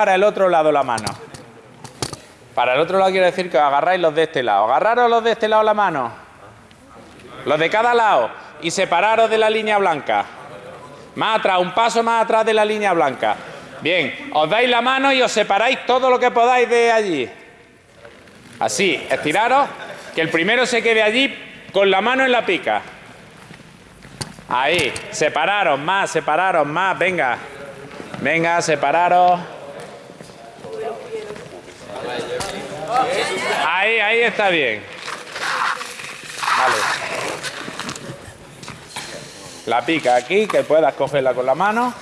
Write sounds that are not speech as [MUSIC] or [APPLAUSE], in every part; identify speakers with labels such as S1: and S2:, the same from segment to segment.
S1: para el otro lado la mano. Para el otro lado quiere decir que os agarráis los de este lado. Agarraros los de este lado la mano. Los de cada lado. Y separaros de la línea blanca. Más atrás, un paso más atrás de la línea blanca. Bien, os dais la mano y os separáis todo lo que podáis de allí. Así, estiraros, que el primero se quede allí con la mano en la pica. Ahí, separaros más, separaros más, venga. Venga, separaros. Ahí, ahí está bien. Vale. La pica aquí, que puedas cogerla con la mano.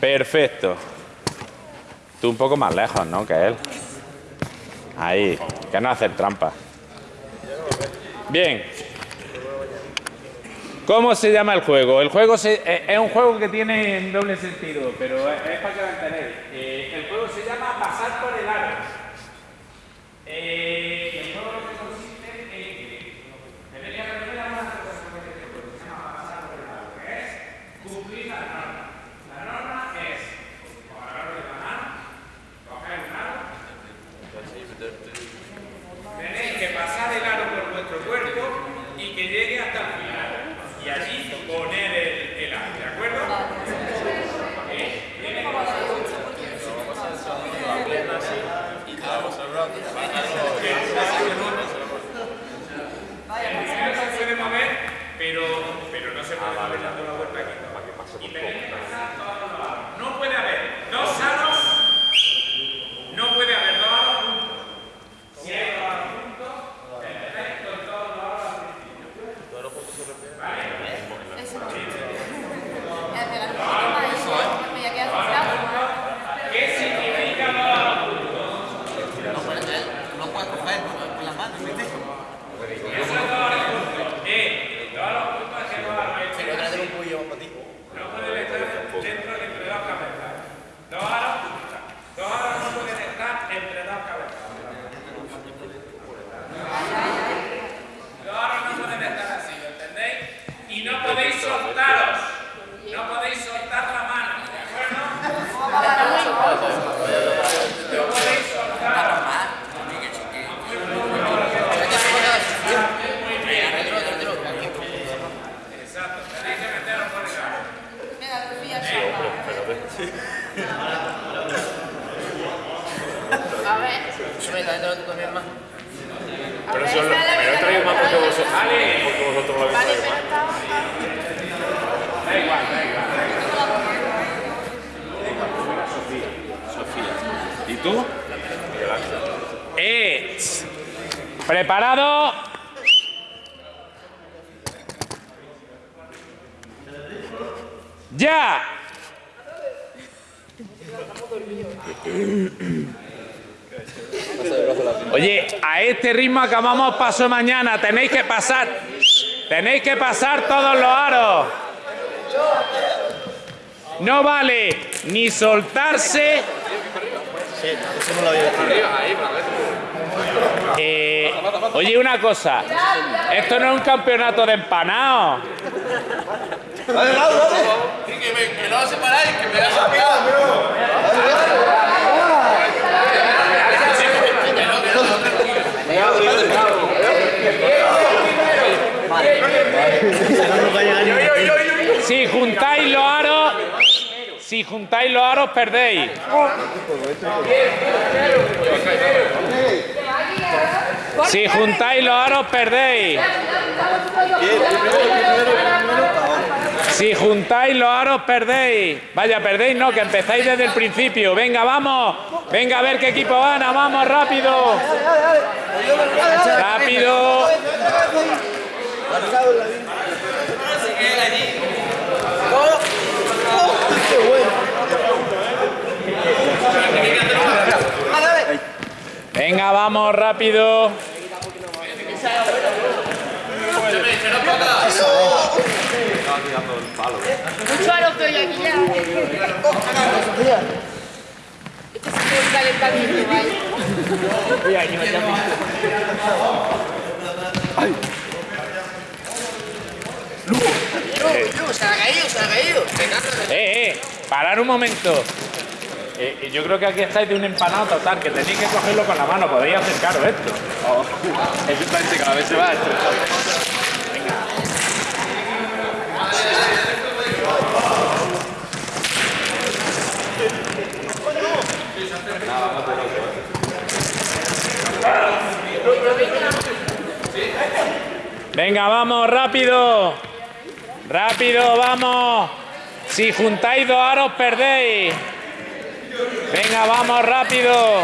S1: Perfecto. Tú un poco más lejos, ¿no? Que él. Ahí, que no hacer trampa. Bien. ¿Cómo se llama el juego? El juego eh, es un juego que tiene doble sentido, pero es, para que lo entendáis. Eh, el juego se llama Pasar por el
S2: Sube dentro de tu misma.
S3: Pero eso es lo- pero he traído más porque vosotros, porque vosotros lo habéis traído más.
S1: Da igual, da igual. ¿Y tú? Eh, ¿Preparado? ¡Ya! Oye, a este ritmo acabamos paso mañana. Tenéis que pasar. Tenéis que pasar todos los aros. No vale ni soltarse. Eh, oye, una cosa. Esto no es un campeonato de empanados.
S2: Que, me, que no separáis, que me a
S1: Si juntáis los aros, si juntáis los aros, perdéis. Si juntáis los aros, perdéis. Si juntáis los aros, perdéis. Vaya, perdéis, no, que empezáis desde el principio. Venga, vamos. Venga, a ver qué equipo gana. Vamos, rápido. Rápido. Venga, vamos, rápido.
S4: Mucho aro estoy aquí ya. Esto es un calentamiento, ¿vale?
S2: Se ha caído, se ha caído.
S1: Eh, eh, parar un momento. Eh, yo creo que aquí estáis de un empanado total, que tenéis que cogerlo con la mano, podéis acercaros esto. [LAUGHS]
S2: Efectivamente, cada vez se va estresando.
S1: Venga, vamos, rápido. Rápido, vamos. Si juntáis dos aros, perdéis. Venga, vamos, rápido.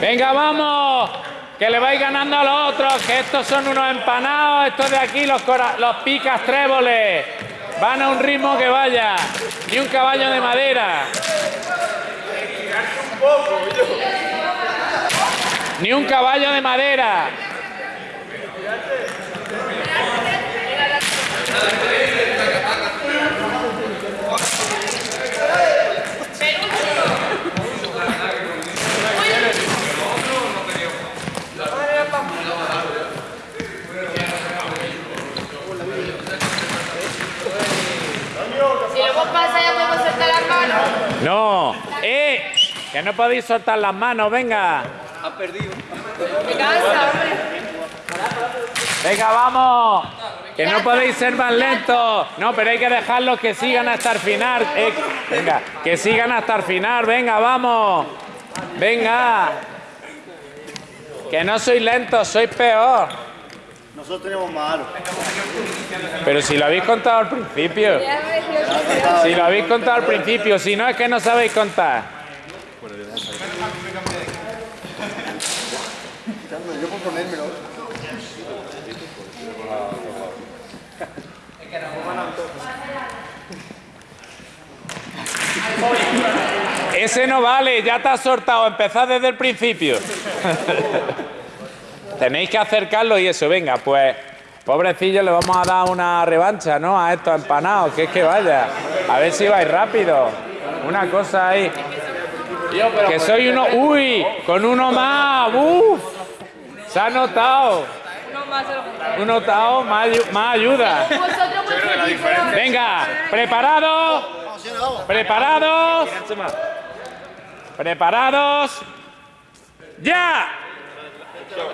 S1: Venga, vamos. Que le vais ganando a los otros, que estos son unos empanados, estos de aquí, los, los picas tréboles. Van a un ritmo que vaya. Ni un caballo de madera. Ni un caballo de madera.
S4: Si luego pasa ya podemos soltar las manos.
S1: No. ¡Eh! Que no podéis soltar las manos, venga.
S4: Me cansa, hombre.
S1: Venga, vamos. Que no podéis ser más lentos. No, pero hay que dejarlos que sigan hasta el final. Eh, venga, que sigan hasta el final. Venga, vamos. Venga. Que no sois lentos, sois peor.
S5: Nosotros tenemos más aros.
S1: Pero si lo habéis contado al principio. Si lo habéis contado al principio, si no es que no sabéis contar.
S5: Yo por ponérmelo.
S1: Ese no vale, ya te has sortado, empezad desde el principio. [LAUGHS] Tenéis que acercarlo y eso, venga, pues, pobrecillo, le vamos a dar una revancha, ¿no? A estos empanados, que es que vaya. A ver si vais rápido. Una cosa ahí. Que soy uno. ¡Uy! Con uno más. ¡Uf! Se ha notado.
S4: Uno más
S1: más, ayu- más ayuda. Venga, ¿preparados? ¿Preparados? ¿Preparados? ¡Ya!
S4: Lo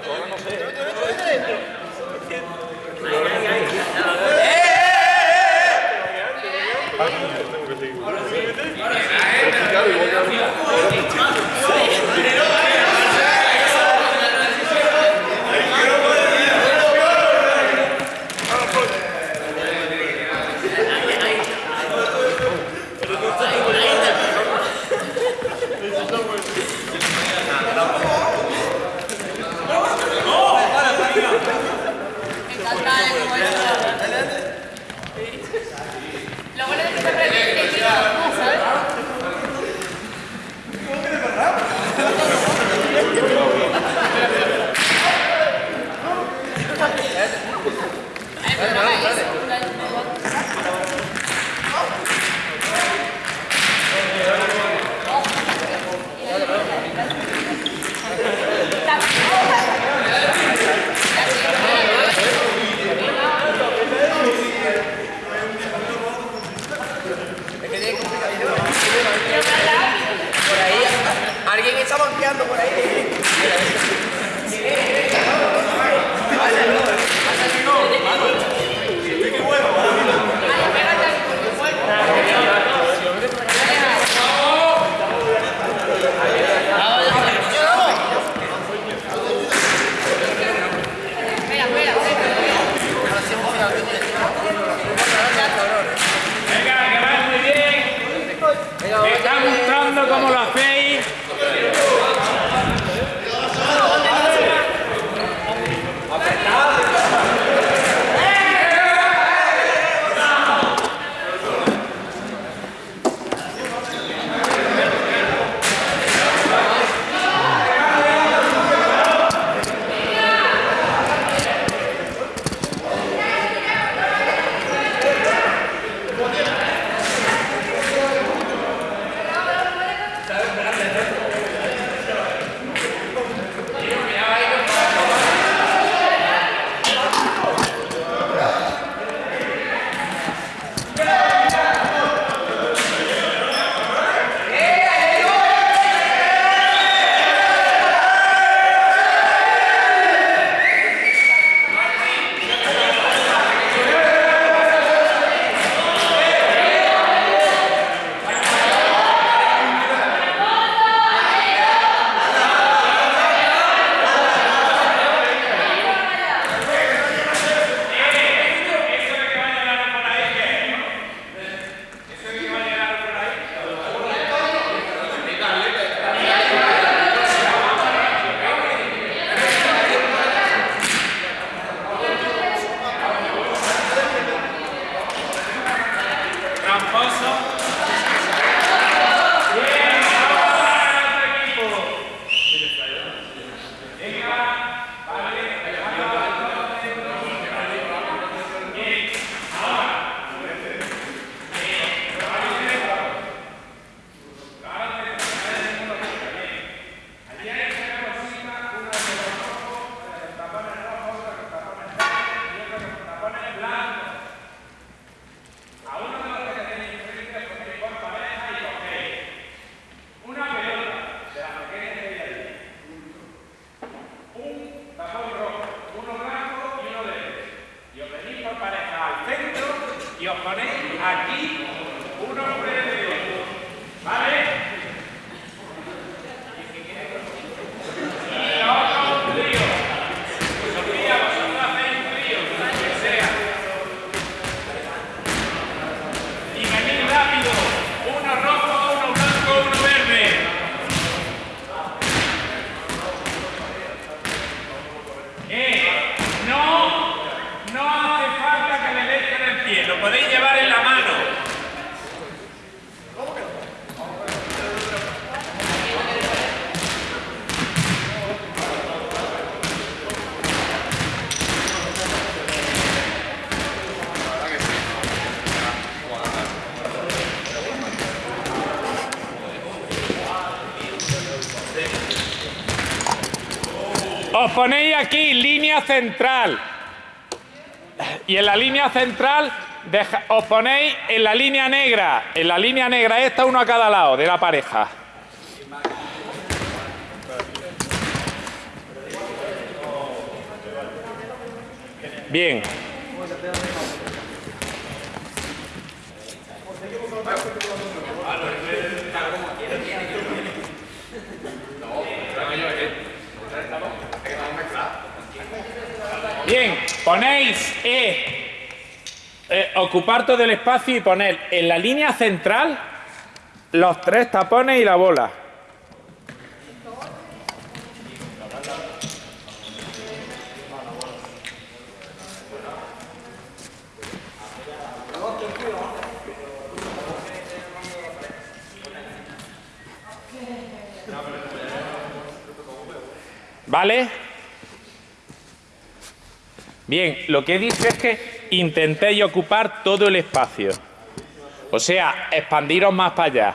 S1: podéis llevar en la mano. Os ponéis aquí, línea central. Y en la línea central os ponéis en la línea negra. En la línea negra esta, uno a cada lado de la pareja. Bien. Bien, ponéis eh, ocupar todo el espacio y poner en la línea central los tres tapones y la bola. ¿Vale? Bien, lo que dicho es que intentéis ocupar todo el espacio. O sea, expandiros más para allá.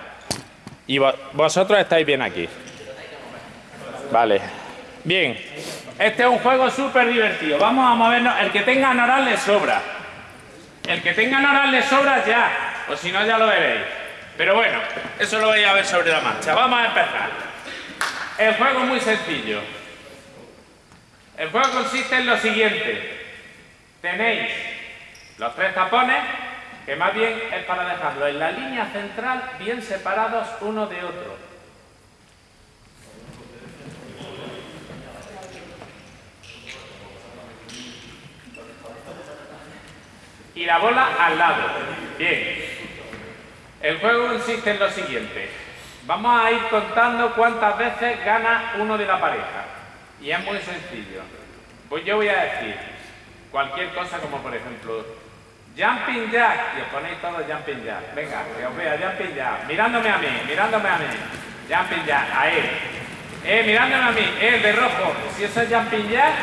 S1: Y vo- vosotros estáis bien aquí. Vale. Bien. Este es un juego súper divertido. Vamos a movernos. El que tenga Noral le sobra. El que tenga Noral le sobra ya. O si no, ya lo veréis. Pero bueno, eso lo vais a ver sobre la marcha. Vamos a empezar. El juego es muy sencillo. El juego consiste en lo siguiente. Tenéis los tres tapones, que más bien es para dejarlos en la línea central bien separados uno de otro. Y la bola al lado. Bien. El juego consiste en lo siguiente. Vamos a ir contando cuántas veces gana uno de la pareja. Y es muy sencillo. Pues yo voy a decir cualquier cosa como por ejemplo Jumping Jack. Y os ponéis todos Jumping Jack. Venga, que os vea Jumping Jack. Mirándome a mí, mirándome a mí. Jumping Jack, ahí. Eh, mirándome a mí, eh, el de rojo. Si eso es Jumping Jack,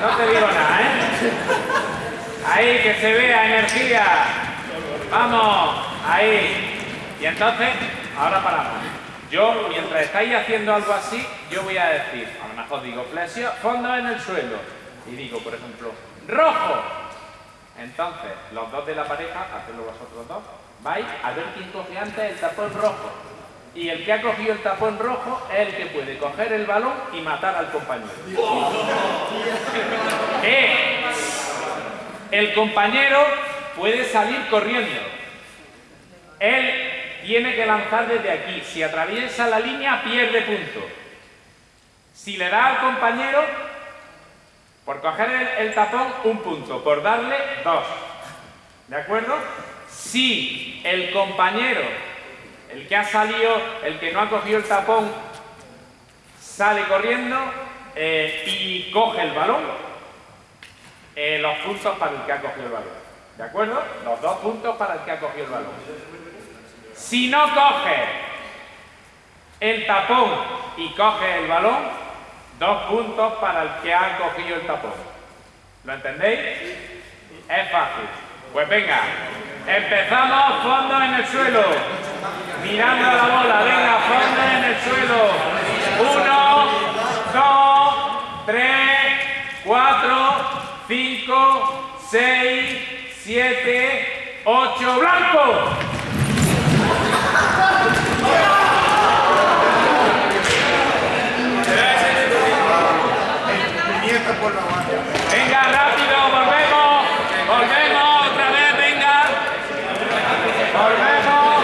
S1: no te digo nada, ¿eh? Ahí, que se vea energía. Vamos, ahí. Y entonces, ahora paramos. Yo, mientras estáis haciendo algo así, yo voy a decir, a lo mejor digo, flexión, fondo en el suelo. Y digo, por ejemplo, rojo. Entonces, los dos de la pareja, hacedlo vosotros dos, vais a ver quién coge antes el tapón rojo. Y el que ha cogido el tapón rojo es el que puede coger el balón y matar al compañero. Eh, el compañero puede salir corriendo. Él tiene que lanzar desde aquí. Si atraviesa la línea, pierde punto. Si le da al compañero, por coger el, tapón, un punto. Por darle, dos. ¿De acuerdo? Si el compañero, el que ha salido, el que no ha cogido el tapón, sale corriendo eh, y coge el balón, eh, los puntos para el que ha cogido el balón. ¿De acuerdo? Los dos puntos para el que ha cogido el balón. Si no coge el tapón y coge el balón, dos puntos para el que ha cogido el tapón. ¿Lo entendéis? Es fácil. Pues venga, empezamos fondo en el suelo. Mirando la bola, venga, fondo en el suelo. Uno, dos, tres, cuatro, cinco, seis, siete, ocho, blanco. Venga, rápido, volvemos. Volvemos otra vez, venga. Volvemos.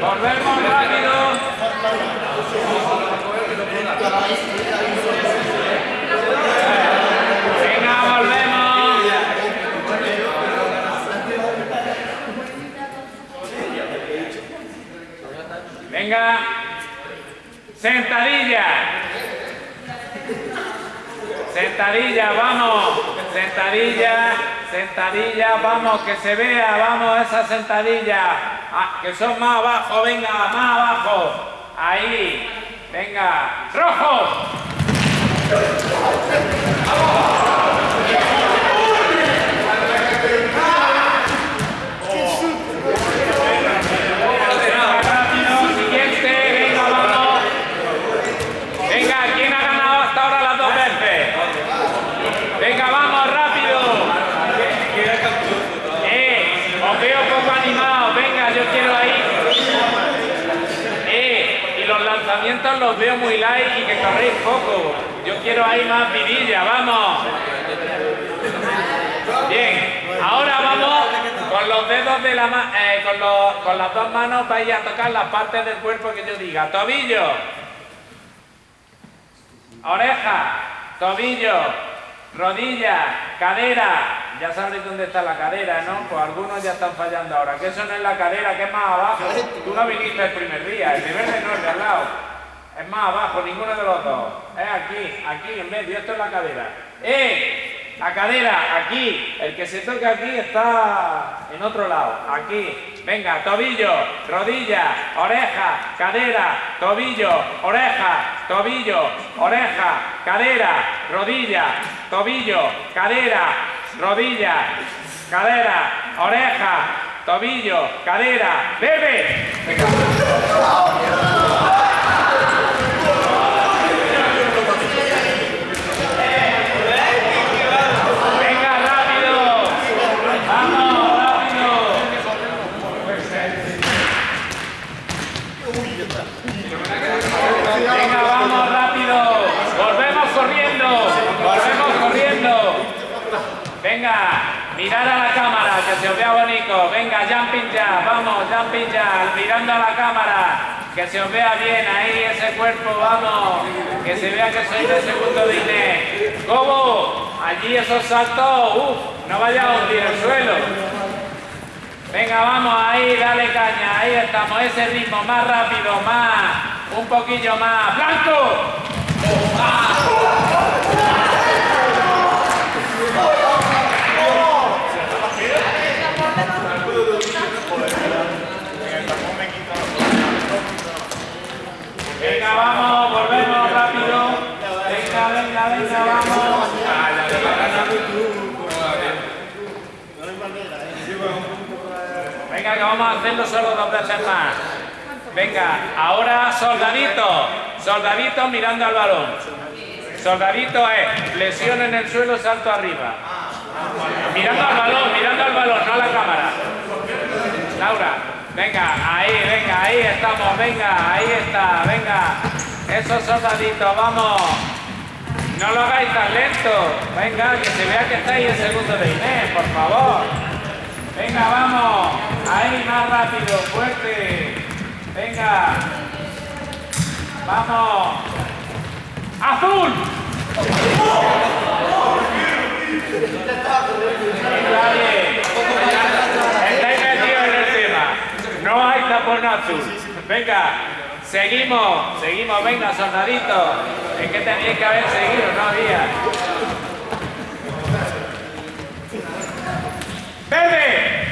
S1: Volvemos rápido. Venga, volvemos. Venga. Sentadilla. Sentadilla, vamos. Sentadilla, sentadilla, vamos, que se vea, vamos, esa sentadilla. Ah, que son más abajo, venga, más abajo. Ahí, venga. ¡Rojo! Lanzamientos los veo muy light y que corréis poco. Yo quiero ahí más vidilla, vamos. Bien, ahora vamos con los dedos de la mano, con, los- con las dos manos vais a tocar las partes del cuerpo que yo diga. Tobillo, oreja, tobillo, rodilla, cadera. Ya sabréis dónde está la cadera, ¿no? Pues algunos ya están fallando ahora. Que eso no es la cadera, que es más abajo. Tú no viniste el primer día, el es de al lado. Es más abajo, ninguno de los dos. Es aquí, aquí en medio, esto es la cadera. ¡Eh! La cadera, aquí. El que se toca aquí está en otro lado. Aquí. Venga, tobillo, rodilla, oreja, cadera, tobillo, oreja, tobillo, oreja, cadera, rodilla, tobillo, cadera, rodilla, cadera, oreja, tobillo, cadera, bebe. Venga, rápido. Vamos, rápido. Venga, vamos, rápido. Volvemos corriendo. Volvemos corriendo. Venga, mirar a la cámara, que se os vea bonito. Venga, jumping ya, vamos, jumping ya, mirando a la cámara. Que se os vea bien ahí ese cuerpo, vamos. Que se vea que sois de segundo de. ¿Cómo? Allí esos saltos, uff, no vaya a hundir el suelo. Venga, vamos ahí, dale caña, ahí estamos, ese ritmo, más rápido, más, un poquillo más. ¡Blanco! Venga, vamos, volvemos rápido. Venga, venga, venga, vamos. Venga, que vamos a hacerlo solo dos veces más. Venga, ahora soldadito. Soldadito mirando al balón. Soldadito es lesión en el suelo, salto arriba. Mirando al balón, mirando al balón, no a la cámara. Laura, venga, ahí, venga, ahí estamos, venga, ahí está, venga. Esos soldaditos, vamos. No lo hagáis tan lento. Venga, que se vea que estáis en segundo de Inés, por favor. Venga, vamos. Ahí, más rápido, fuerte. Venga. Vamos. ¡Azul! Está bien. Estáis metidos en el tema. Tapón azul. Venga, seguimos, seguimos, venga, soldadito. Es que teníais que haber seguido, no había. ¡Bebe!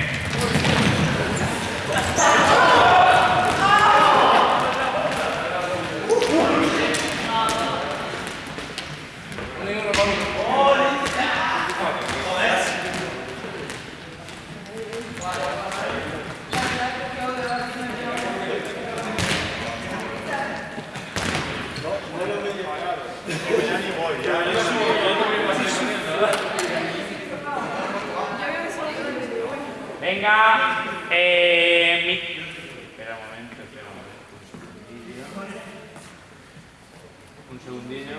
S1: Venga, eh, mi- Espera un momento, espera un momento. Un segundillo. Un segundillo.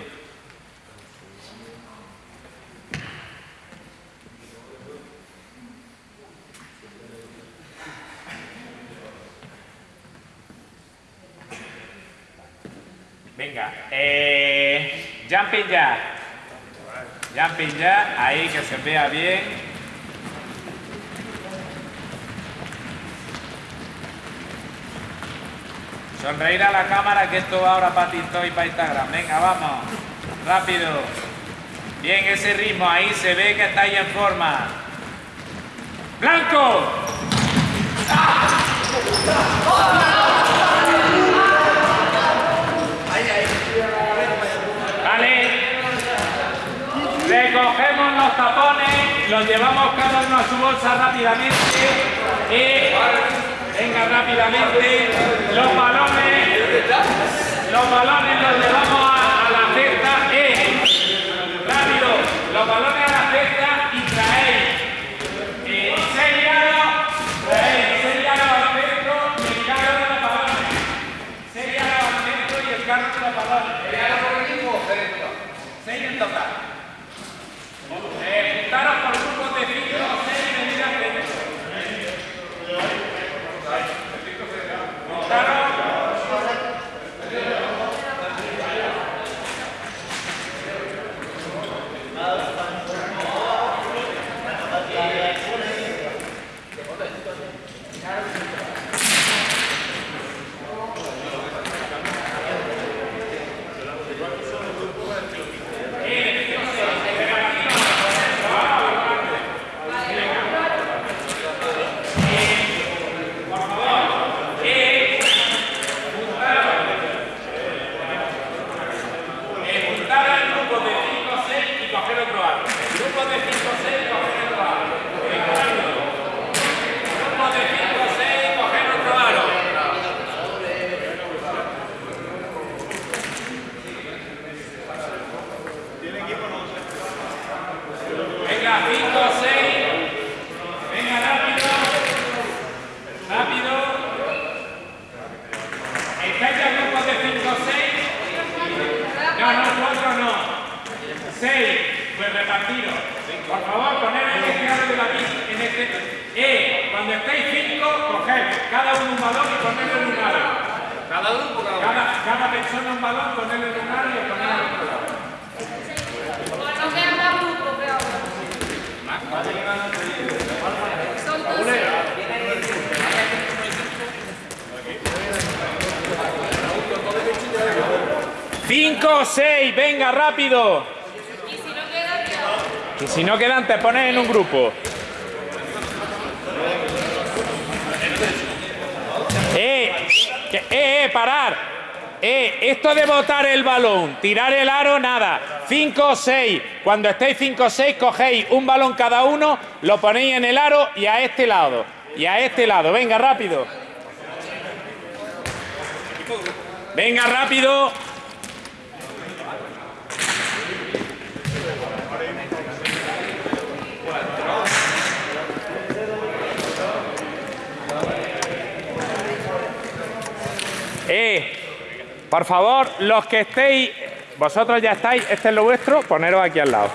S1: Venga, eh, jumping ya. Jumping ya, ahí que se vea bien. Sonreír a la cámara que esto va ahora para TikTok y para Instagram. Venga, vamos. Rápido. Bien, ese ritmo ahí se ve que estáis en forma. ¡Blanco! los llevamos cada uno a su bolsa rápidamente. Y venga rápidamente. Los balones, los balones los llevamos a, la cesta. Rápido, los balones a la cesta y traéis. Eh, seis yardas, traéis yardas al centro y el carro de los balones. Seis yardas al centro y el carro de los balones. ¿Seis por equipo o seis en total? Eh, en total. Juntaros. juntar al grupo de 5 o 6 y coger otro aro. Grupo de 5 o 6 y coger otro aro. Venga, rápido. Grupo de 5 o 6 y coger otro aro. Venga, 5 o 6. Venga, rápido. Rápido. ¿Estáis ya grupos de 5 o 6? No, no, cuatro no. Repartiros. Por favor, poner en este lado de la pista, en este. Eh, cuando estéis cinco, coged cada uno un balón y ponedlo en un lado.
S2: Cada grupo, cada uno.
S1: Cada, cada persona un balón, ponedlo en un lado y ponedlo en.
S4: Son dos.
S1: Cinco o seis, venga, rápido.
S4: Y si no quedan, peor.
S1: Y si no quedan, te pones en un grupo. ¡Eh! ¡Eh, eh! ¡Parar! ¡Eh! Esto de botar el balón, tirar el aro, nada. 5 o 6. Cuando estéis 5 o 6, cogéis un balón cada uno, lo ponéis en el aro y a este lado. Y a este lado. Venga, rápido. Venga, rápido. Eh, por favor, los que estéis, vosotros ya estáis, este es lo vuestro, poneros aquí al lado.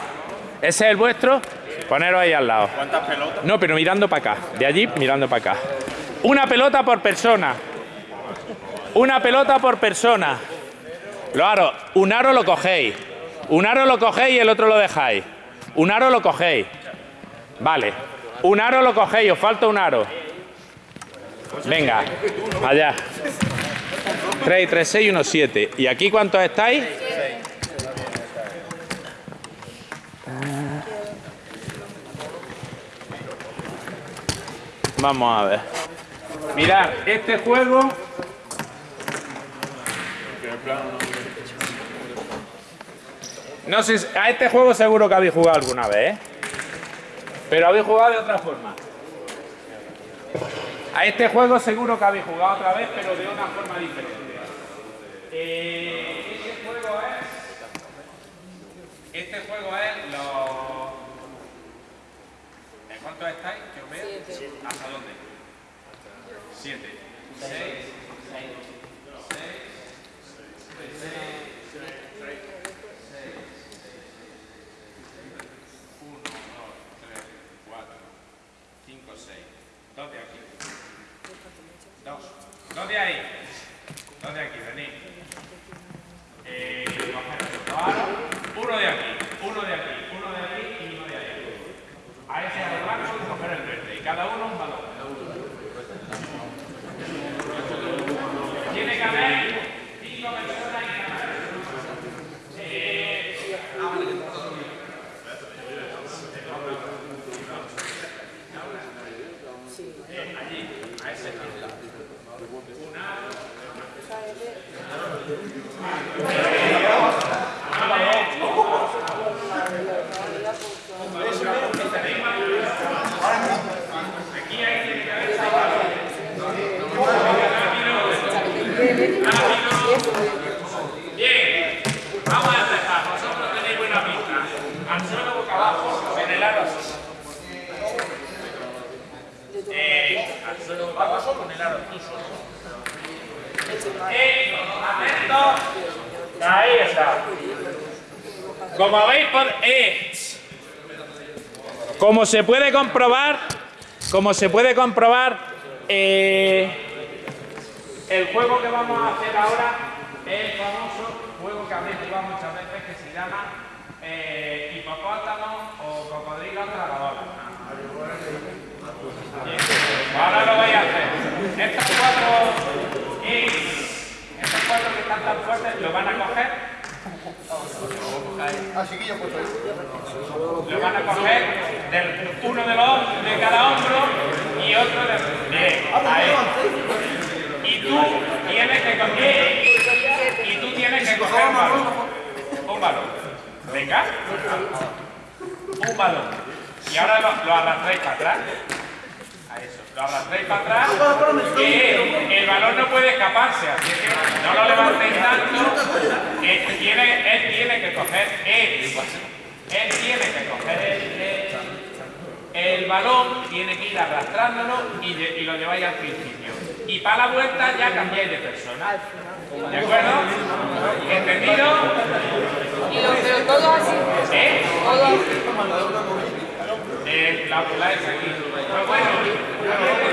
S1: Ese es el vuestro, poneros ahí al lado.
S5: ¿Cuántas pelotas?
S1: No, pero mirando para acá, de allí mirando para acá. Una pelota por persona. Una pelota por persona. Lo aro, un aro lo cogéis. Un aro lo cogéis y el otro lo dejáis. Un aro lo cogéis. Vale. Un aro lo cogéis, os falta un aro. Venga, allá. 3, 3, 6 y 1, 7. ¿Y aquí cuántos estáis? Vamos a ver. Mirad, este juego. No sé, a este juego seguro que habéis jugado alguna vez, ¿eh? Pero habéis jugado de otra forma. A este juego seguro que habéis jugado otra vez, pero de una forma diferente. Eh, este juego es. Este juego es los. ¿En cuántos estáis? Que os veo. ¿Hasta dónde? Siete. Seis. Uno, dos, tres, cuatro, cinco, seis. Dos de aquí. Dos. Dos de ahí. Dos de aquí, venid. Eh, coger otro aro. Uno de aquí, uno de aquí, uno de aquí y uno de ahí. A ese aro blanco y coger el verde. Y cada uno un balón. Tiene que haber cinco personas en cada aro. Bien, vamos a empezar. Vosotros tenéis buena pinta. Al suelo boca abajo, en el aro así. Eh, al suelo boca abajo con el aro tú solo. Eh, atentos. Ahí está. Como habéis pod- eh, como se puede comprobar, como se puede comprobar, eh, el juego que vamos a hacer ahora es el famoso juego que habéis jugado muchas veces que se llama eh, hipopótamo o cocodrilo tragadora. Bien, Ahora lo voy a hacer. Estos cuatro, eh, estos cuatro que están tan fuertes lo van a coger.
S5: Ah, chiquillo, pues ahí.
S1: lo van a coger del, uno de los de cada hombro y otro de bien, ahí. y tú tienes que coger y tú tienes que coger un balón. un balón. Venga. Un balón. Y ahora lo, lo arrastráis para atrás eso lo arrastráis para atrás que el balón no puede escaparse así que no lo levantéis tanto que tiene, él tiene que coger él, él tiene que coger el, el- el balón, tiene que ir arrastrándolo y, de- y lo lleváis al principio. Y para la vuelta ya cambiáis de persona. ¿De acuerdo? ¿Entendido?
S4: Y lo pero todo así.
S1: ¿Eh?
S4: Todo así.
S1: Eh, la bola es aquí. Pues bueno, a